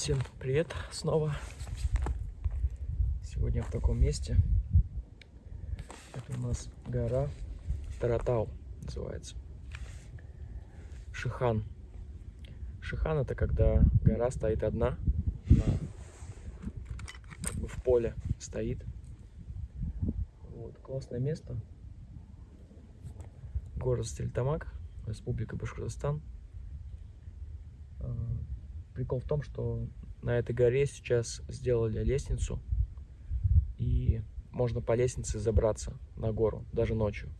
Всем привет снова. Сегодня в таком месте. Это у нас гора Таратау называется. Шихан. Шихан это когда гора стоит одна, на, как бы в поле стоит. Вот, классное место. Город Стельтамак, Республика Башкортостан. Прикол в том, что на этой горе сейчас сделали лестницу, и можно по лестнице забраться на гору, даже ночью.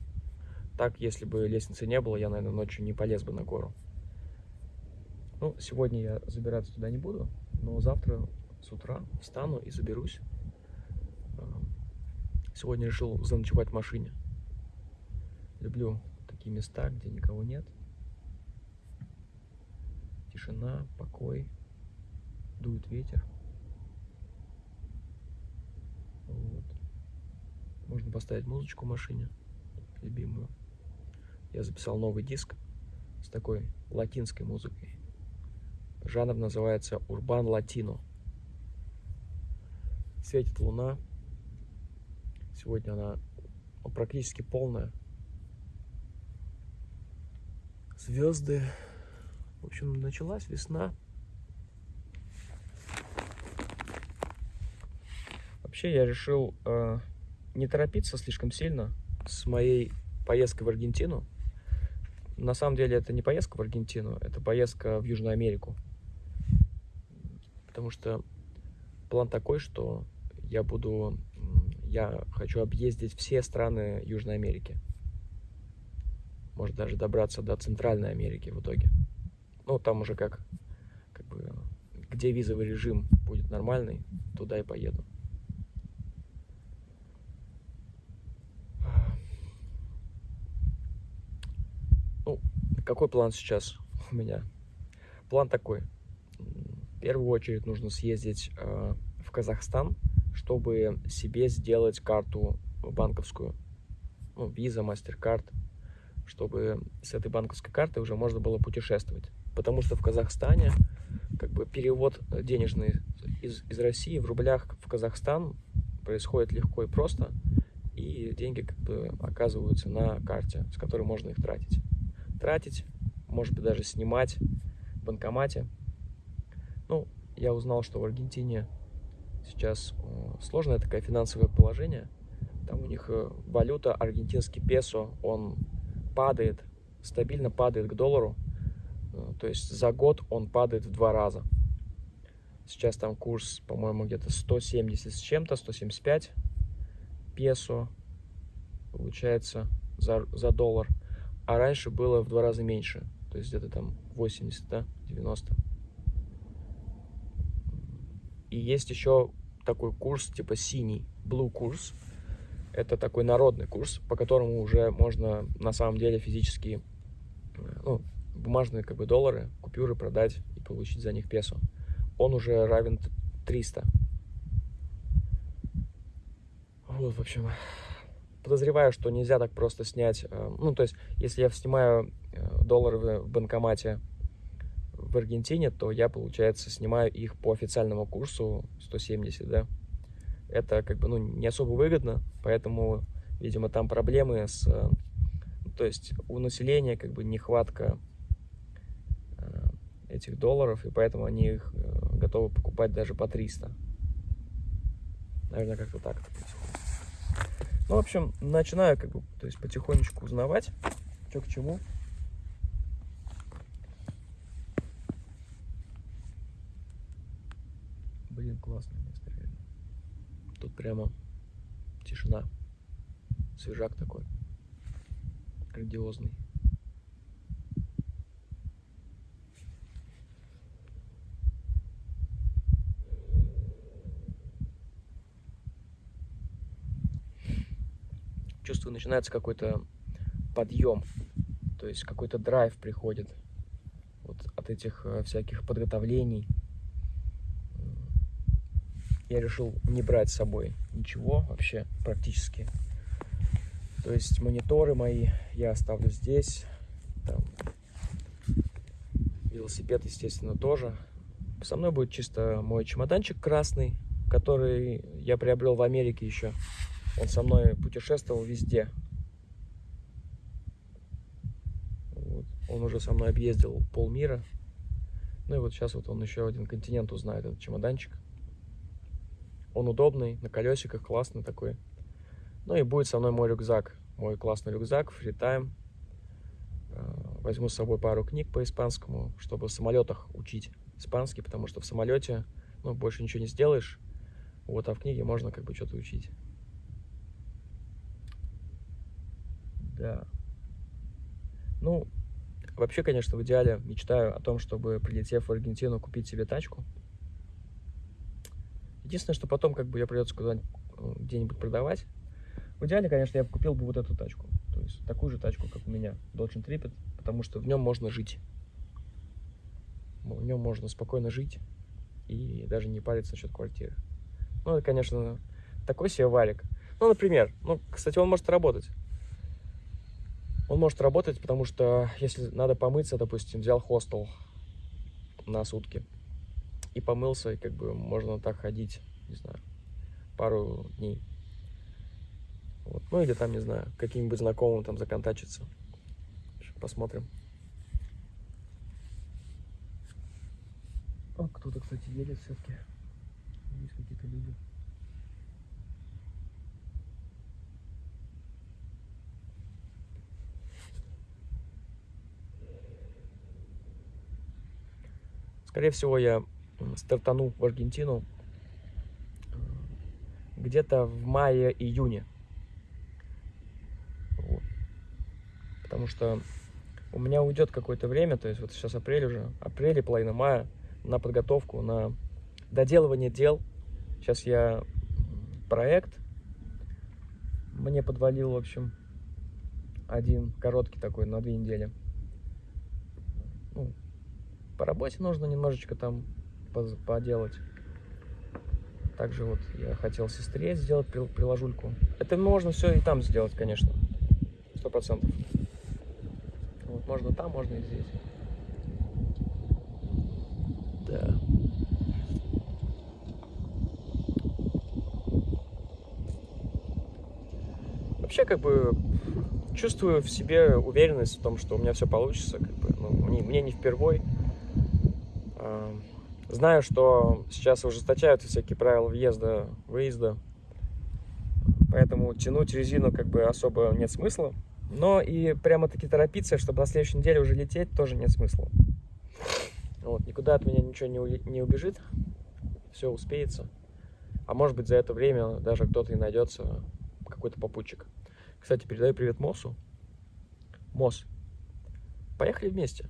Так, если бы лестницы не было, я, наверное, ночью не полез бы на гору. Ну, сегодня я забираться туда не буду, но завтра с утра встану и заберусь. А, сегодня решил заночевать в машине. Люблю такие места, где никого нет. Тишина, покой, дует ветер. Вот. Можно поставить музычку в машине, любимую. Я записал новый диск с такой латинской музыкой. Жанр называется Урбан Латино. Светит луна. Сегодня она практически полная. Звезды. В общем, началась весна. Вообще я решил э, не торопиться слишком сильно с моей поездкой в Аргентину. На самом деле это не поездка в Аргентину, это поездка в Южную Америку. Потому что план такой, что я буду, я хочу объездить все страны Южной Америки. Может даже добраться до Центральной Америки в итоге. Ну, там уже как, как бы, где визовый режим будет нормальный, туда и поеду. Ну, какой план сейчас у меня? План такой. В первую очередь нужно съездить э, в Казахстан, чтобы себе сделать карту банковскую. Ну, виза, мастер-карт, чтобы с этой банковской карты уже можно было путешествовать потому что в Казахстане как бы перевод денежный из, из России в рублях в Казахстан происходит легко и просто, и деньги как бы оказываются на карте, с которой можно их тратить. Тратить, может быть, даже снимать в банкомате. Ну, я узнал, что в Аргентине сейчас э, сложное такое финансовое положение. Там у них э, валюта, аргентинский песо, он падает, стабильно падает к доллару. Э, то есть за год он падает в два раза. Сейчас там курс, по-моему, где-то 170 с чем-то, 175 песо получается за, за доллар. А раньше было в два раза меньше. То есть где-то там 80, да, 90. И есть еще такой курс, типа синий, blue курс. Это такой народный курс, по которому уже можно на самом деле физически э, ну, бумажные как бы доллары, купюры продать и получить за них песо. Он уже равен 300. Вот, в общем, подозреваю, что нельзя так просто снять. Э, ну, то есть, если я снимаю э, доллары в банкомате в Аргентине, то я, получается, снимаю их по официальному курсу 170, да. Это как бы, ну, не особо выгодно, поэтому, видимо, там проблемы с... Э, то есть у населения как бы нехватка этих долларов, и поэтому они их э, готовы покупать даже по 300. Наверное, как-то так. Ну, в общем, начинаю как бы, то есть потихонечку узнавать, что к чему. Блин, классное место, реально. Тут прямо тишина, свежак такой, грандиозный. Чувствую, начинается какой-то подъем, то есть какой-то драйв приходит вот от этих э, всяких подготовлений. Я решил не брать с собой ничего вообще практически. То есть мониторы мои я оставлю здесь. Там, велосипед, естественно, тоже. Со мной будет чисто мой чемоданчик красный, который я приобрел в Америке еще. Он со мной путешествовал везде. Вот. Он уже со мной объездил полмира. Ну и вот сейчас вот он еще один континент узнает, этот чемоданчик. Он удобный, на колесиках, классный такой. Ну и будет со мной мой рюкзак. Мой классный рюкзак, фритайм. Э, возьму с собой пару книг по испанскому, чтобы в самолетах учить испанский, потому что в самолете ну, больше ничего не сделаешь. Вот, а в книге можно как бы что-то учить. Да. Ну, вообще, конечно, в идеале мечтаю о том, чтобы, прилетев в Аргентину, купить себе тачку. Единственное, что потом как бы я придется куда-нибудь э, где-нибудь продавать. В идеале, конечно, я бы купил бы вот эту тачку. То есть такую же тачку, как у меня, Dodge Intrepid, потому что в нем можно жить. В нем можно спокойно жить и даже не париться насчет квартиры. Ну, это, конечно, такой себе валик. Ну, например, ну, кстати, он может работать. Он может работать, потому что если надо помыться, допустим, взял хостел на сутки и помылся, и как бы можно так ходить, не знаю, пару дней. Вот. Ну или там, не знаю, каким-нибудь знакомым там законтачиться. Посмотрим. О, кто-то, кстати, едет все-таки. Есть какие-то люди. Скорее всего, я стартану в Аргентину э, где-то в мае-июне. Вот. Потому что у меня уйдет какое-то время, то есть вот сейчас апрель уже, апрель и половина мая, на подготовку, на доделывание дел. Сейчас я проект мне подвалил, в общем, один короткий такой на две недели. Ну, по работе нужно немножечко там поделать. Также вот я хотел сестре сделать приложульку. Это можно все и там сделать, конечно. Сто процентов. Вот, можно там, можно и здесь. Да. Вообще, как бы, чувствую в себе уверенность в том, что у меня все получится. Как бы, ну, мне, мне не впервой. Знаю, что сейчас ужесточаются всякие правила въезда, выезда, поэтому тянуть резину как бы особо нет смысла. Но и прямо-таки торопиться, чтобы на следующей неделе уже лететь, тоже нет смысла. Вот, никуда от меня ничего не, не убежит, все успеется. А может быть за это время даже кто-то и найдется, какой-то попутчик. Кстати, передаю привет Мосу. Мос, поехали вместе.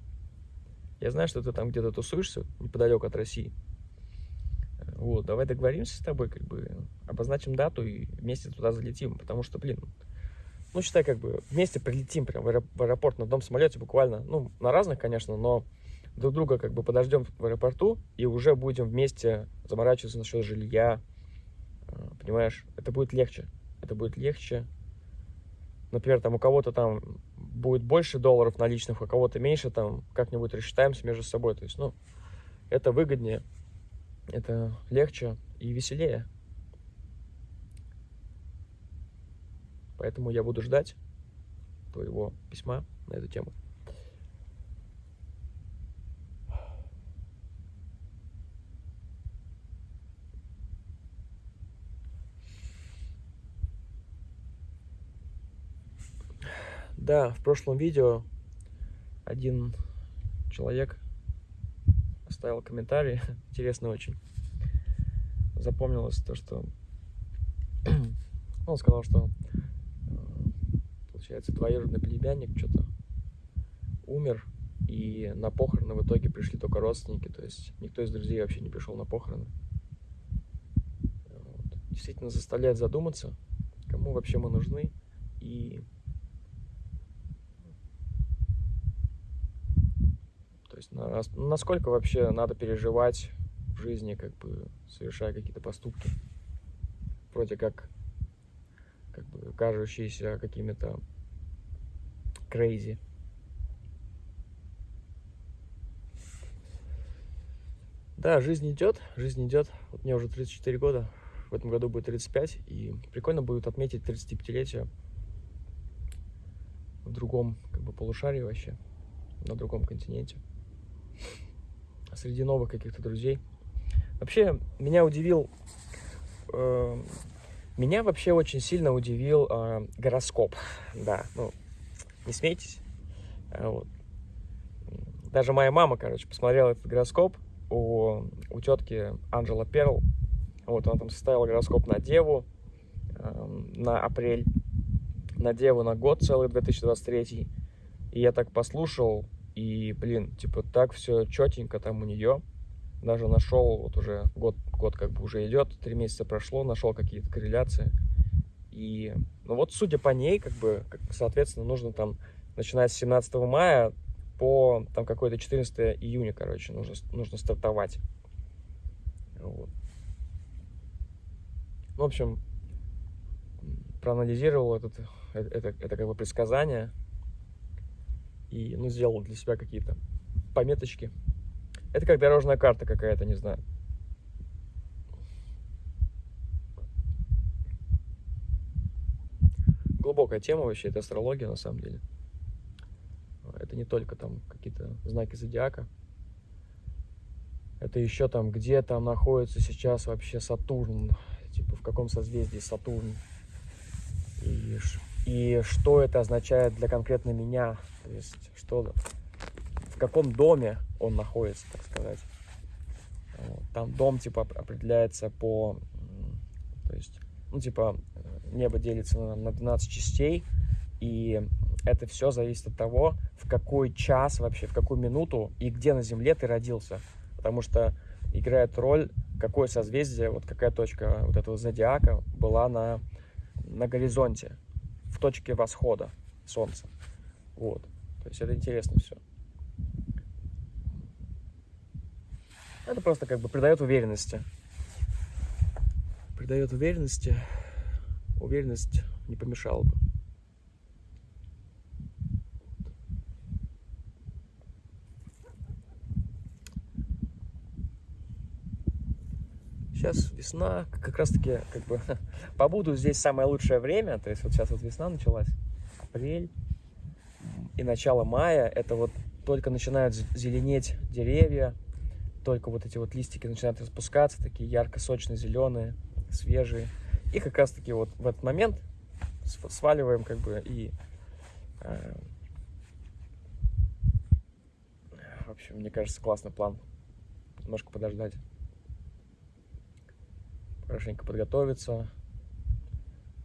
Я знаю, что ты там где-то тусуешься неподалеку от России. Вот, давай договоримся с тобой, как бы, обозначим дату и вместе туда залетим, потому что, блин, ну, считай, как бы, вместе прилетим прям в аэропорт на одном самолете буквально, ну, на разных, конечно, но друг друга, как бы, подождем в аэропорту и уже будем вместе заморачиваться насчет жилья, а, понимаешь, это будет легче, это будет легче, например, там у кого-то там будет больше долларов наличных, у кого-то меньше, там как-нибудь рассчитаемся между собой. То есть, ну, это выгоднее, это легче и веселее. Поэтому я буду ждать твоего письма на эту тему. Да, в прошлом видео один человек оставил комментарий, интересно очень. Запомнилось то, что он сказал, что э, получается двоюродный племянник что-то умер, и на похороны в итоге пришли только родственники, то есть никто из друзей вообще не пришел на похороны. Вот. Действительно заставляет задуматься, кому вообще мы нужны и есть насколько вообще надо переживать в жизни, как бы совершая какие-то поступки, вроде как, как бы кажущиеся какими-то crazy. Да, жизнь идет, жизнь идет. Вот мне уже 34 года, в этом году будет 35, и прикольно будет отметить 35-летие в другом как бы полушарии вообще, на другом континенте, среди новых каких-то друзей. Вообще, меня удивил, э, меня вообще очень сильно удивил э, гороскоп, да, ну, не смейтесь, а вот. Даже моя мама, короче, посмотрела этот гороскоп, у, у тетки Анжела Перл. Вот, она там составила гороскоп на Деву э, на апрель, на Деву на год целый 2023. И я так послушал, и, блин, типа, так все четенько там у нее. Даже нашел, вот уже год, год как бы уже идет, три месяца прошло, нашел какие-то корреляции. И, ну вот, судя по ней, как бы, как, соответственно, нужно там, начиная с 17 мая, по там какой-то 14 июня, короче, нужно, нужно стартовать. Вот. В общем, проанализировал этот, это, это, это как бы предсказание и ну, сделал для себя какие-то пометочки. Это как дорожная карта какая-то, не знаю. Глубокая тема вообще, это астрология на самом деле. Это не только там какие-то знаки зодиака. Это еще там, где там находится сейчас вообще Сатурн, типа в каком созвездии Сатурн. И, и что это означает для конкретно меня. То есть, что в каком доме он находится, так сказать. Там дом, типа, определяется по, то есть, ну, типа, небо делится на 12 частей, и это все зависит от того, в какой час вообще, в какую минуту и где на Земле ты родился. Потому что играет роль, какое созвездие, вот какая точка вот этого зодиака была на, на горизонте, точке восхода Солнца. Вот. То есть это интересно все. Это просто как бы придает уверенности. Придает уверенности. Уверенность не помешала бы. Сейчас весна, как раз таки, как бы, побуду здесь самое лучшее время, то есть вот сейчас вот весна началась, апрель и начало мая, это вот только начинают зеленеть деревья, только вот эти вот листики начинают распускаться, такие ярко-сочно-зеленые, свежие. И как раз таки вот в этот момент сваливаем как бы и... Э, в общем, мне кажется, классный план. Немножко подождать хорошенько подготовиться.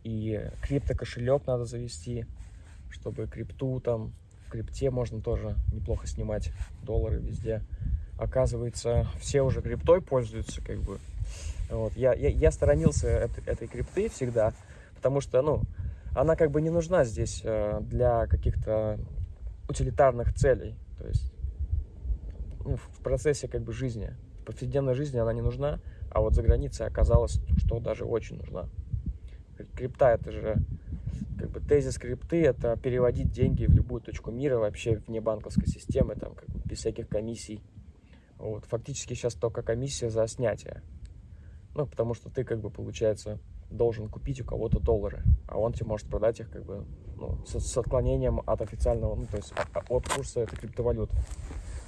И крипто-кошелек надо завести, чтобы крипту там, в крипте можно тоже неплохо снимать доллары везде. Оказывается, все уже криптой пользуются, как бы. Вот. Я, я, я сторонился этой, этой крипты всегда, потому что, ну, она как бы не нужна здесь э, для каких-то утилитарных целей. То есть ну, в процессе как бы жизни, в повседневной жизни она не нужна. А вот за границей оказалось, что даже очень нужна. Крипта это же как бы тезис крипты это переводить деньги в любую точку мира вообще вне банковской системы, там как бы без всяких комиссий. Вот, фактически сейчас только комиссия за снятие. Ну, потому что ты как бы, получается, должен купить у кого-то доллары, а он тебе может продать их как бы ну, с, с отклонением от официального, ну, то есть от курса этой криптовалюты.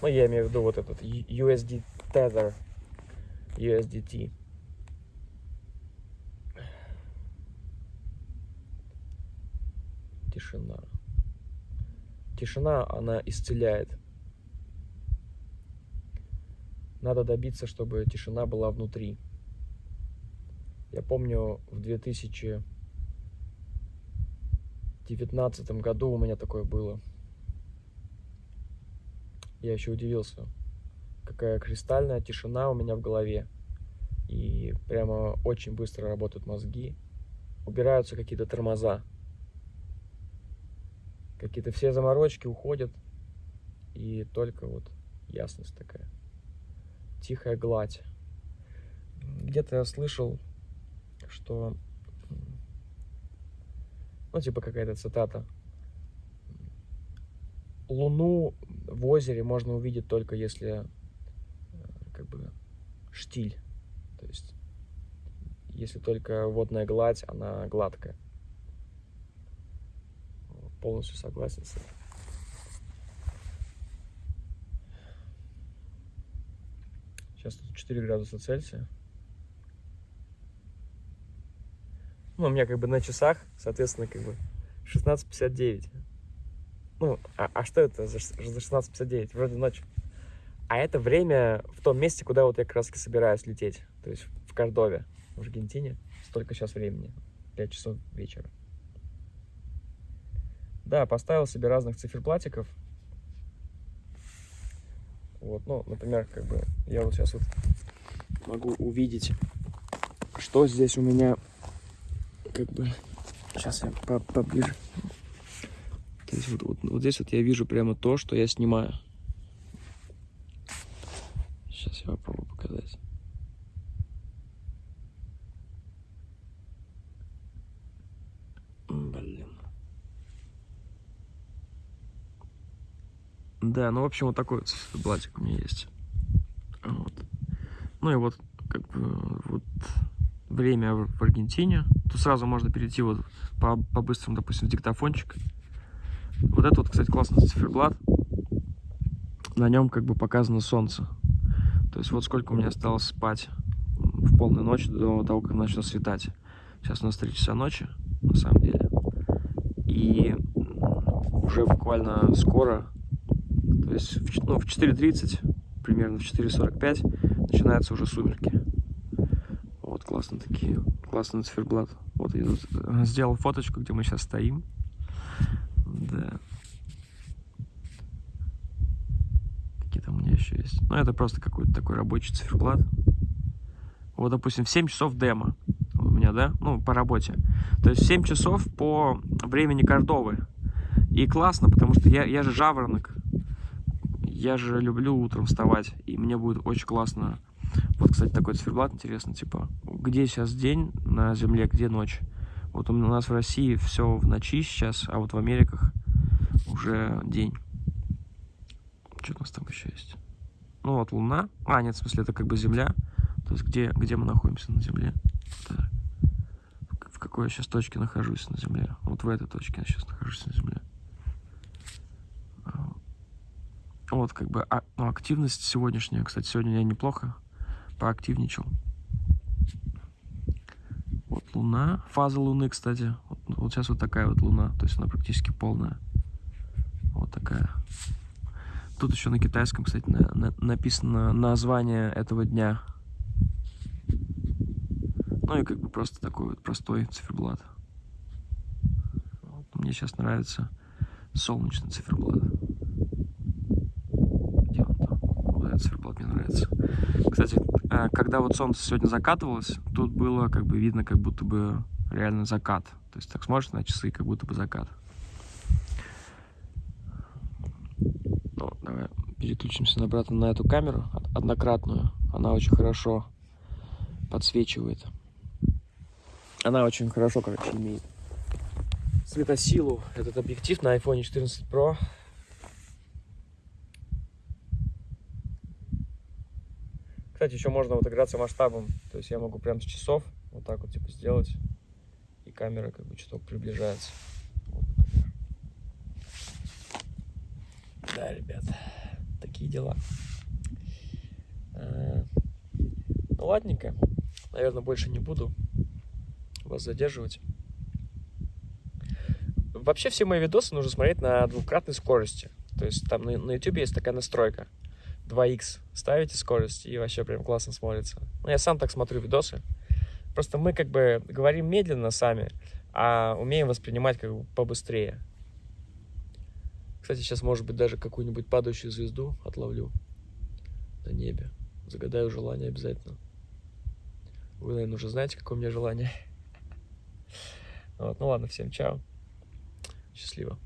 Ну, я имею в виду вот этот USD Tether, USDT. Тишина. Тишина, она исцеляет. Надо добиться, чтобы тишина была внутри. Я помню, в 2019 году у меня такое было. Я еще удивился какая кристальная тишина у меня в голове. И прямо очень быстро работают мозги. Убираются какие-то тормоза. Какие-то все заморочки уходят. И только вот ясность такая. Тихая гладь. Где-то я слышал, что... Ну, типа какая-то цитата. Луну в озере можно увидеть только если как бы штиль. То есть, если только водная гладь, она гладкая. Полностью согласен с этим. Сейчас тут 4 градуса Цельсия. Ну, у меня как бы на часах, соответственно, как бы 16.59. Ну, а, а что это за, за 16.59? Вроде ночь. А это время в том месте, куда вот я как раз собираюсь лететь. То есть в Кордове, в Аргентине. Столько сейчас времени. 5 часов вечера. Да, поставил себе разных циферблатиков. Вот, ну, например, как бы я вот сейчас вот могу увидеть, что здесь у меня, как бы, сейчас я по поближе. То есть вот, вот, вот здесь вот я вижу прямо то, что я снимаю. Сейчас я попробую показать. Блин. Да, ну, в общем, вот такой вот блатик у меня есть. Вот. Ну и вот, как бы, вот время в Аргентине. Тут сразу можно перейти вот по, по быстрому, допустим, в диктофончик. Вот это вот, кстати, классный циферблат. На нем как бы показано солнце. То есть вот сколько у меня осталось спать в полную ночь до того, как начнет светать. Сейчас у нас 3 часа ночи, на самом деле. И уже буквально скоро, то есть в, ну, в 4.30, примерно в 4.45 начинаются уже сумерки. Вот классно такие, классный циферблат. Вот я э, сделал фоточку, где мы сейчас стоим. Да. Какие там у есть? Ну, это просто какой-то такой рабочий циферблат. Вот, допустим, в 7 часов демо у меня, да? Ну, по работе. То есть в 7 часов по времени Кордовы. И классно, потому что я, я же жаворонок. Я же люблю утром вставать. И мне будет очень классно. Вот, кстати, такой циферблат интересно, типа, где сейчас день на Земле, где ночь. Вот у нас в России все в ночи сейчас, а вот в Америках уже день. Что у нас там еще есть? Ну вот Луна. А, нет, в смысле, это как бы Земля. То есть где, где мы находимся на Земле. Так. В какой я сейчас точке нахожусь на Земле. Вот в этой точке я сейчас нахожусь на Земле. Вот как бы а, ну, активность сегодняшняя. Кстати, сегодня я неплохо поактивничал. Луна. Фаза Луны, кстати. Вот, вот сейчас вот такая вот Луна. То есть она практически полная. Вот такая. Тут еще на китайском, кстати, на, на, написано название этого дня. Ну и как бы просто такой вот простой циферблат. Вот, мне сейчас нравится солнечный циферблат. Где он там? Вот этот циферблат мне нравится. Кстати, Э, когда вот солнце сегодня закатывалось, тут было как бы видно, как будто бы реально закат. То есть так смотришь на часы, как будто бы закат. Ну, давай переключимся обратно на эту камеру, однократную. Она очень хорошо подсвечивает. Она очень хорошо, короче, имеет светосилу. Этот объектив на iPhone 14 Pro Кстати, еще можно вот играться масштабом. То есть я могу прям с часов вот так вот типа сделать. И камера как бы чуток приближается. Вот, да, ребят, такие дела. А, ну, ладненько. Наверное, больше не буду вас задерживать. Вообще все мои видосы нужно смотреть на двукратной скорости. То есть там на, на YouTube есть такая настройка. 2х ставите скорость, и вообще прям классно смотрится. Ну, я сам так смотрю видосы. Просто мы как бы говорим медленно сами, а умеем воспринимать как бы побыстрее. Кстати, сейчас, может быть, даже какую-нибудь падающую звезду отловлю на небе. Загадаю желание обязательно. Вы, наверное, уже знаете, какое у меня желание. Вот, ну ладно, всем чао. Счастливо.